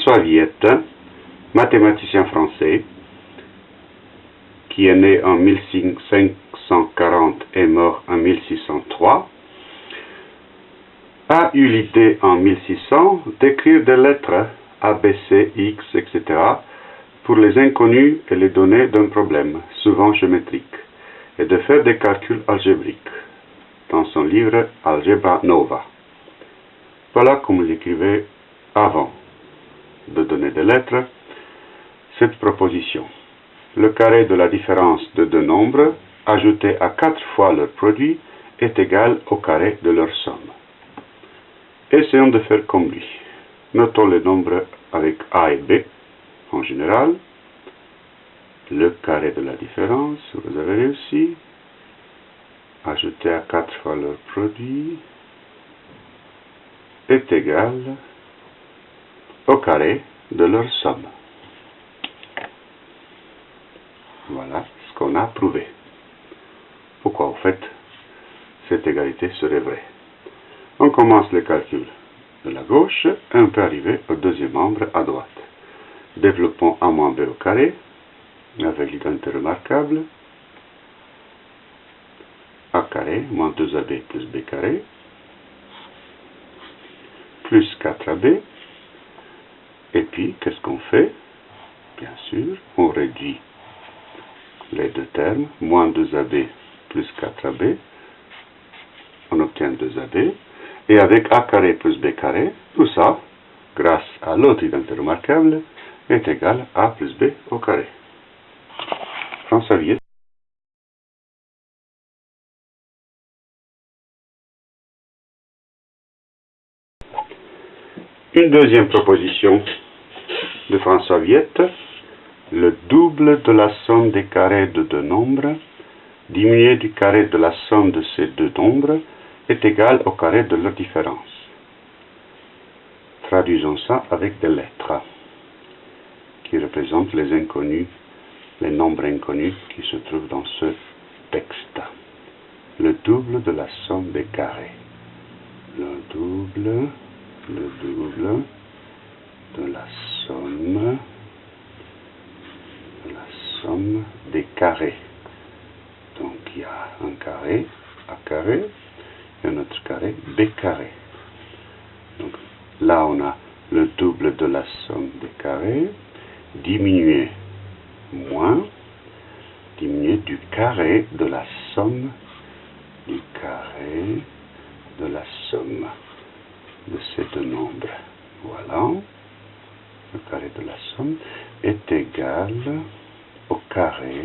François Viette, mathématicien français, qui est né en 1540 et mort en 1603, a eu l'idée en 1600 d'écrire des lettres A, B, C, X, etc. pour les inconnus et les données d'un problème, souvent géométrique, et de faire des calculs algébriques, dans son livre Algebra Nova. Voilà comme il écrivait avant de donner des lettres cette proposition. Le carré de la différence de deux nombres, ajouté à quatre fois leur produit, est égal au carré de leur somme. Essayons de faire comme lui. Notons les nombres avec A et B en général. Le carré de la différence, vous avez réussi. Ajouter à quatre fois leur produit est égal au carré de leur somme. Voilà ce qu'on a prouvé. Pourquoi, en fait, cette égalité serait vraie? On commence le calcul de la gauche et on peut arriver au deuxième membre à droite. Développons A moins B au carré, avec l'identité remarquable. A carré moins 2AB plus B carré, plus 4AB. Et puis, qu'est-ce qu'on fait Bien sûr, on réduit les deux termes, moins 2AB plus 4AB, on obtient 2AB, et avec A carré plus B carré, tout ça, grâce à l'autre identité remarquable, est égal à A plus B au carré. François Une deuxième proposition de François Viette, le double de la somme des carrés de deux nombres, diminué du carré de la somme de ces deux nombres, est égal au carré de leur différence. Traduisons ça avec des lettres qui représentent les inconnus, les nombres inconnus qui se trouvent dans ce texte. Le double de la somme des carrés. Le double, le double de la somme, de la somme des carrés. Donc il y a un carré, A carré, et un autre carré, B carré. Donc là on a le double de la somme des carrés, diminué moins, diminué du carré de la somme, du carré de la somme de ces deux nombres. Voilà. Le carré de la somme est égal au carré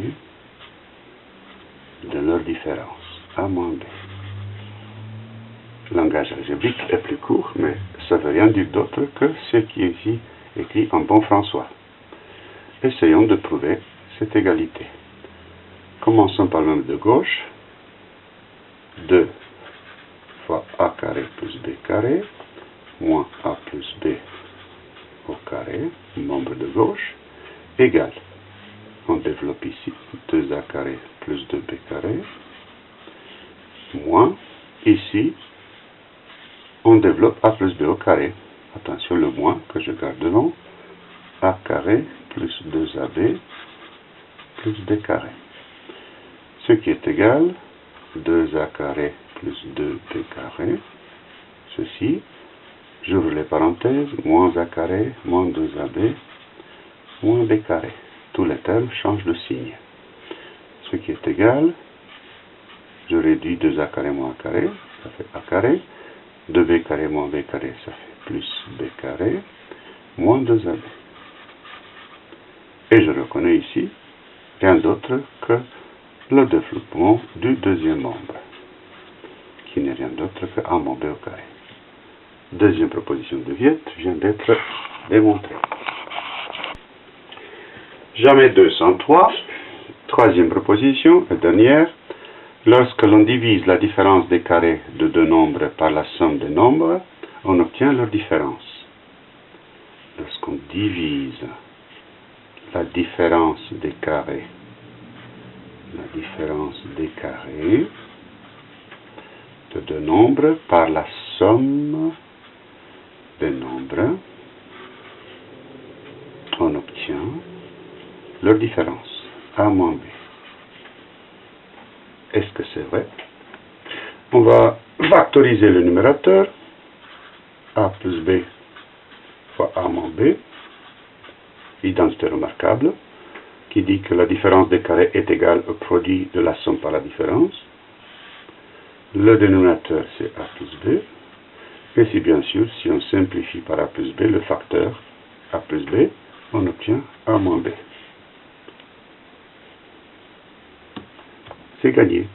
de leur différence, A moins langage algébrique est plus court, mais ça ne veut rien dire d'autre que ce qui est écrit en bon François. Essayons de prouver cette égalité. Commençons par le de gauche. 2 fois a carré plus b carré, moins a plus b au carré, membre de gauche, égale. On développe ici 2a carré plus 2b carré, moins, ici, on développe a plus b au carré. Attention, le moins que je garde devant, a carré plus 2ab plus b carré. Ce qui est égal, 2a carré plus 2b carré, ceci, j'ouvre les parenthèses, moins a carré, moins 2ab, moins b carré. Tous les termes changent de signe. Ce qui est égal, je réduis 2a carré moins a carré, ça fait a carré, 2b carré moins b carré, ça fait plus b carré, moins 2ab. Et je reconnais ici rien d'autre que le développement du deuxième membre, qui n'est rien d'autre que A moins B au carré. Deuxième proposition de Viette vient d'être démontrée. Jamais 203. Troisième proposition, et dernière. Lorsque l'on divise la différence des carrés de deux nombres par la somme des nombres, on obtient leur différence. Lorsqu'on divise la différence des carrés, la différence des carrés de deux nombres par la somme des nombres, on obtient leur différence, A moins B. Est-ce que c'est vrai? On va factoriser le numérateur, A plus B fois A moins B, identité remarquable, qui dit que la différence des carrés est égale au produit de la somme par la différence. Le dénominateur, c'est A plus B. Et si bien sûr, si on simplifie par A plus B, le facteur A plus B, on obtient A moins B. C'est gagné.